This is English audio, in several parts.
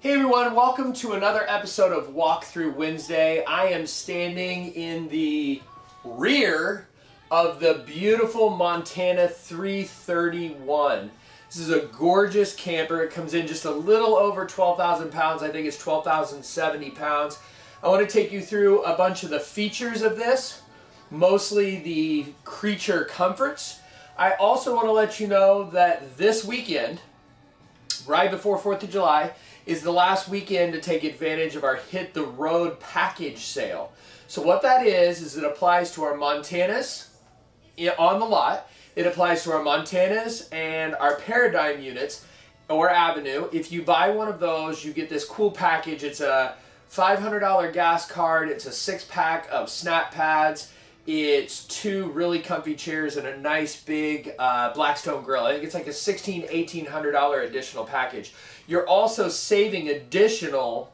Hey everyone, welcome to another episode of Walkthrough Wednesday. I am standing in the rear of the beautiful Montana 331. This is a gorgeous camper. It comes in just a little over 12,000 pounds. I think it's 12,070 pounds. I want to take you through a bunch of the features of this, mostly the creature comforts. I also want to let you know that this weekend, right before 4th of July, is the last weekend to take advantage of our Hit the Road package sale. So what that is, is it applies to our Montanas on the lot. It applies to our Montanas and our Paradigm units or Avenue. If you buy one of those, you get this cool package. It's a $500 gas card. It's a six pack of snap pads. It's two really comfy chairs and a nice big uh, Blackstone grill. I think it's like a $1,600, $1,800 additional package. You're also saving additional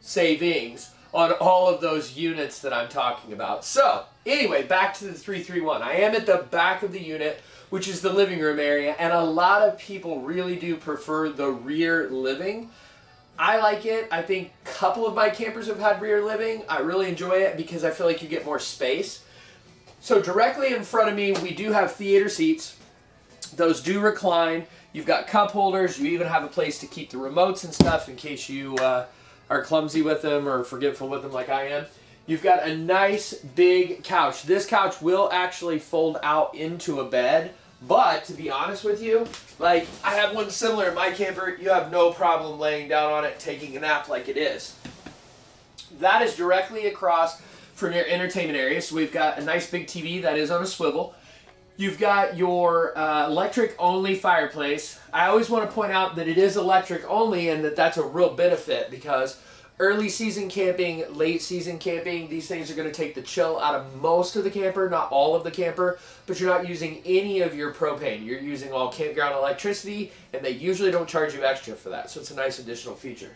savings on all of those units that I'm talking about. So, anyway, back to the 331. I am at the back of the unit, which is the living room area, and a lot of people really do prefer the rear living. I like it. I think a couple of my campers have had rear living. I really enjoy it because I feel like you get more space. So directly in front of me, we do have theater seats. Those do recline. You've got cup holders. You even have a place to keep the remotes and stuff in case you uh, are clumsy with them or forgetful with them like I am. You've got a nice big couch. This couch will actually fold out into a bed. But to be honest with you, like I have one similar in my camper. You have no problem laying down on it, taking a nap like it is. That is directly across from your entertainment area. So we've got a nice big TV that is on a swivel. You've got your uh, electric only fireplace. I always want to point out that it is electric only and that that's a real benefit because early season camping, late season camping, these things are going to take the chill out of most of the camper, not all of the camper, but you're not using any of your propane. You're using all campground electricity and they usually don't charge you extra for that. So it's a nice additional feature.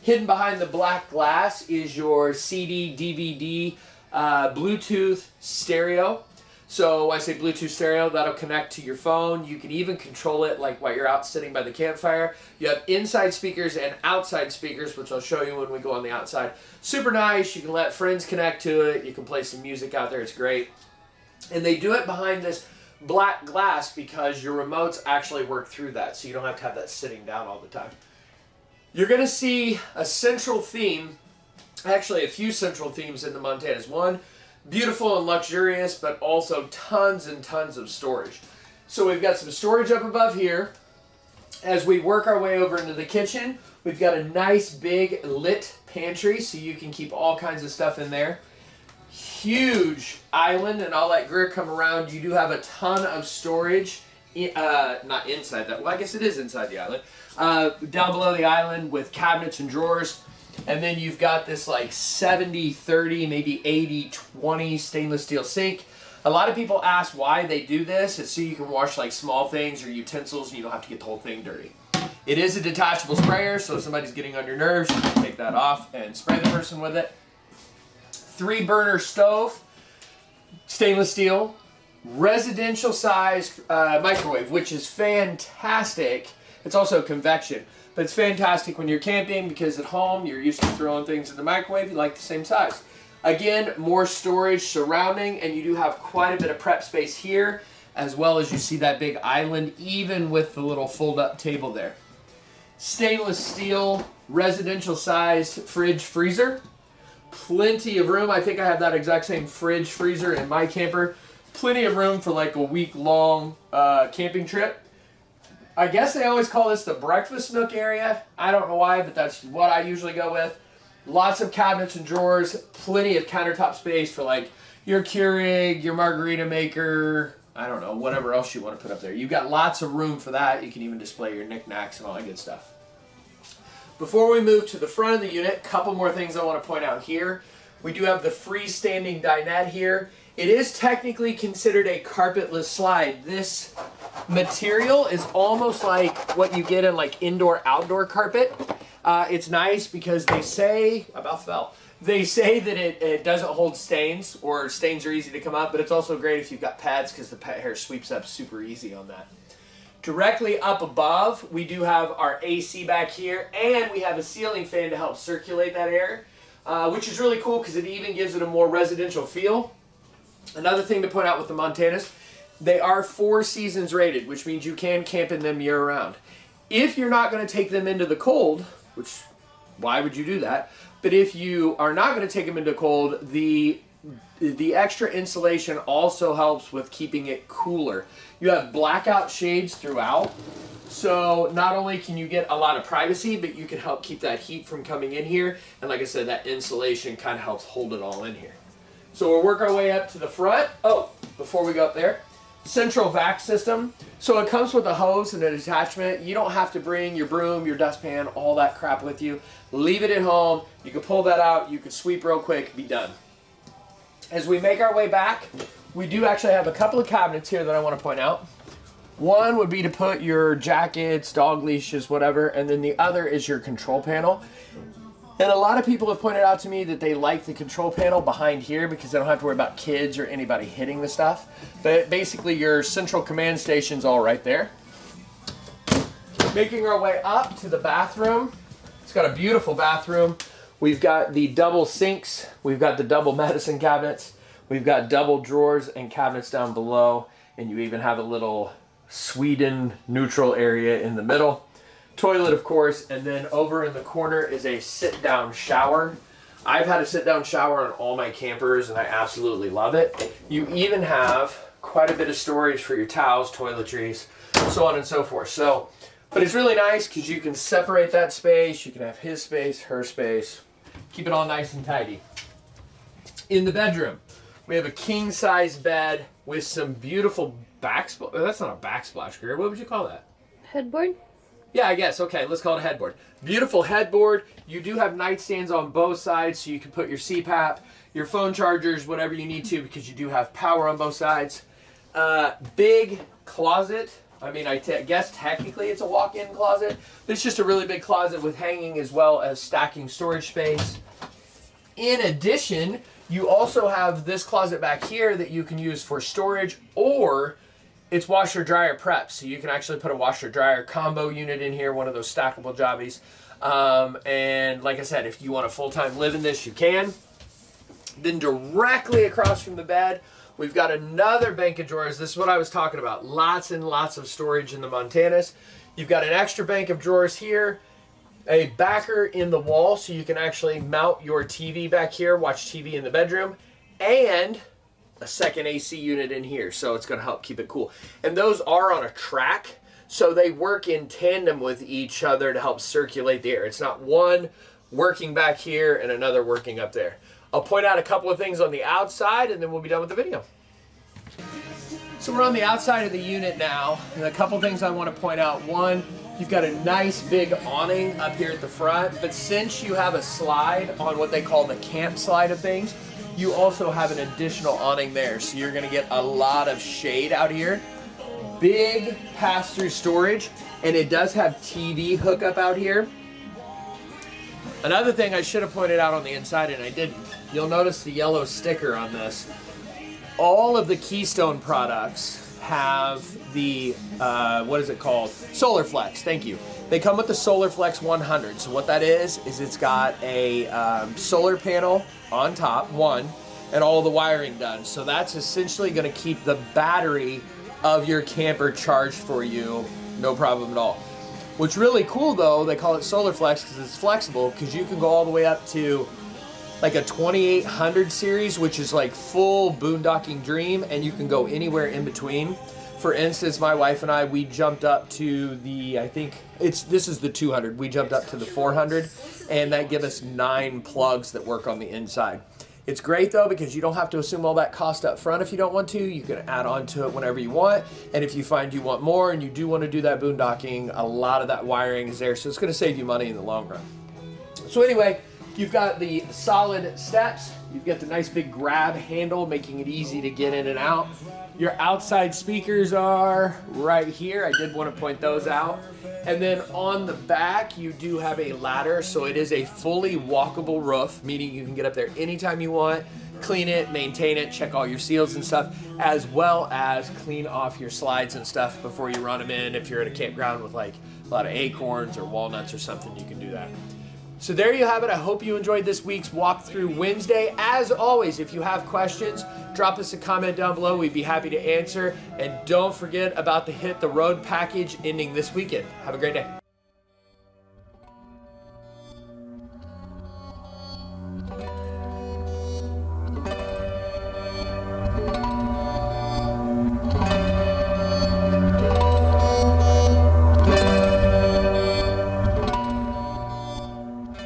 Hidden behind the black glass is your CD, DVD, uh, Bluetooth stereo. So I say Bluetooth stereo, that'll connect to your phone. You can even control it like while you're out sitting by the campfire. You have inside speakers and outside speakers, which I'll show you when we go on the outside. Super nice. You can let friends connect to it. You can play some music out there. It's great. And they do it behind this black glass because your remotes actually work through that. So you don't have to have that sitting down all the time. You're going to see a central theme, actually a few central themes in the Montanas. One, beautiful and luxurious, but also tons and tons of storage. So we've got some storage up above here. As we work our way over into the kitchen, we've got a nice big lit pantry so you can keep all kinds of stuff in there. Huge island, and I'll let come around. You do have a ton of storage, uh, not inside that, well I guess it is inside the island, uh, down below the island with cabinets and drawers. And then you've got this like 70, 30, maybe 80, 20 stainless steel sink. A lot of people ask why they do this. It's so you can wash like small things or utensils and you don't have to get the whole thing dirty. It is a detachable sprayer, so if somebody's getting on your nerves, you can take that off and spray the person with it. Three burner stove, stainless steel, residential sized uh, microwave, which is fantastic it's also convection. But it's fantastic when you're camping because at home you're used to throwing things in the microwave. You like the same size. Again, more storage surrounding and you do have quite a bit of prep space here as well as you see that big island even with the little fold-up table there. Stainless steel, residential sized fridge freezer. Plenty of room. I think I have that exact same fridge freezer in my camper. Plenty of room for like a week long uh, camping trip. I guess they always call this the breakfast nook area. I don't know why, but that's what I usually go with. Lots of cabinets and drawers, plenty of countertop space for like your Keurig, your margarita maker, I don't know, whatever else you want to put up there. You've got lots of room for that. You can even display your knickknacks and all that good stuff. Before we move to the front of the unit, a couple more things I want to point out here. We do have the freestanding dinette here. It is technically considered a carpetless slide. This material is almost like what you get in like indoor-outdoor carpet. Uh, it's nice because they say, about fell, they say that it, it doesn't hold stains or stains are easy to come up, but it's also great if you've got pads because the pet hair sweeps up super easy on that. Directly up above, we do have our AC back here, and we have a ceiling fan to help circulate that air, uh, which is really cool because it even gives it a more residential feel. Another thing to point out with the Montanas, they are four seasons rated, which means you can camp in them year round. If you're not going to take them into the cold, which why would you do that? But if you are not going to take them into cold, the the extra insulation also helps with keeping it cooler. You have blackout shades throughout, so not only can you get a lot of privacy, but you can help keep that heat from coming in here. And like I said, that insulation kind of helps hold it all in here. So we'll work our way up to the front. Oh, before we go up there, central vac system. So it comes with a hose and an attachment. You don't have to bring your broom, your dustpan, all that crap with you. Leave it at home. You can pull that out. You can sweep real quick, be done. As we make our way back, we do actually have a couple of cabinets here that I want to point out. One would be to put your jackets, dog leashes, whatever, and then the other is your control panel. And a lot of people have pointed out to me that they like the control panel behind here because they don't have to worry about kids or anybody hitting the stuff. But basically your central command station's all right there. Making our way up to the bathroom. It's got a beautiful bathroom. We've got the double sinks. We've got the double medicine cabinets. We've got double drawers and cabinets down below. And you even have a little Sweden neutral area in the middle toilet, of course, and then over in the corner is a sit-down shower. I've had a sit-down shower on all my campers, and I absolutely love it. You even have quite a bit of storage for your towels, toiletries, so on and so forth. So, but it's really nice because you can separate that space. You can have his space, her space. Keep it all nice and tidy. In the bedroom, we have a king-size bed with some beautiful backsplash. Oh, that's not a backsplash, Greer. What would you call that? Headboard? Yeah, I guess. Okay, let's call it a headboard. Beautiful headboard. You do have nightstands on both sides, so you can put your CPAP, your phone chargers, whatever you need to, because you do have power on both sides. Uh, big closet. I mean, I guess technically it's a walk-in closet. It's just a really big closet with hanging as well as stacking storage space. In addition, you also have this closet back here that you can use for storage or it's washer dryer prep, so you can actually put a washer dryer combo unit in here, one of those stackable jobbies. Um, and like I said, if you want to full time live in this, you can. Then directly across from the bed, we've got another bank of drawers. This is what I was talking about. Lots and lots of storage in the Montanas. You've got an extra bank of drawers here, a backer in the wall so you can actually mount your TV back here, watch TV in the bedroom, and a second AC unit in here, so it's going to help keep it cool. And those are on a track, so they work in tandem with each other to help circulate the air. It's not one working back here and another working up there. I'll point out a couple of things on the outside and then we'll be done with the video. So we're on the outside of the unit now, and a couple things I want to point out. One, you've got a nice big awning up here at the front, but since you have a slide on what they call the camp slide of things, you also have an additional awning there. So you're gonna get a lot of shade out here. Big pass-through storage, and it does have TV hookup out here. Another thing I should have pointed out on the inside, and I didn't, you'll notice the yellow sticker on this. All of the Keystone products have the, uh, what is it called? Solar Flex, thank you. They come with the Solar Flex 100. So what that is, is it's got a um, solar panel on top, one, and all the wiring done. So that's essentially gonna keep the battery of your camper charged for you, no problem at all. What's really cool though, they call it Solar Flex because it's flexible because you can go all the way up to like a 2800 series, which is like full boondocking dream, and you can go anywhere in between. For instance, my wife and I, we jumped up to the, I think it's this is the 200. We jumped up to the 400, and that give us nine plugs that work on the inside. It's great though because you don't have to assume all that cost up front if you don't want to. You can add on to it whenever you want. And if you find you want more and you do want to do that boondocking, a lot of that wiring is there. So it's going to save you money in the long run. So anyway, You've got the solid steps. You've got the nice big grab handle, making it easy to get in and out. Your outside speakers are right here. I did want to point those out. And then on the back, you do have a ladder. So it is a fully walkable roof, meaning you can get up there anytime you want. clean it, maintain it, check all your seals and stuff, as well as clean off your slides and stuff before you run them in. If you're at a campground with like a lot of acorns or walnuts or something, you can do that. So there you have it. I hope you enjoyed this week's walkthrough Wednesday. As always, if you have questions, drop us a comment down below. We'd be happy to answer. And don't forget about the Hit the Road package ending this weekend. Have a great day.